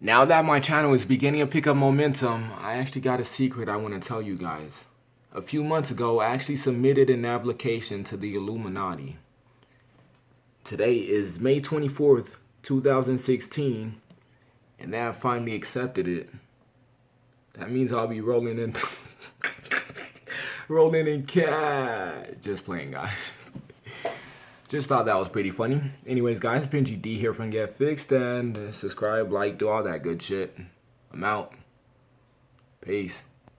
Now that my channel is beginning to pick up momentum, I actually got a secret I want to tell you guys. A few months ago, I actually submitted an application to the Illuminati. Today is May 24th, 2016, and they have finally accepted it. That means I'll be rolling in, rolling in cash. Just playing, guys. Just thought that was pretty funny. Anyways, guys, been GD here from Get Fixed, and subscribe, like, do all that good shit. I'm out. Peace.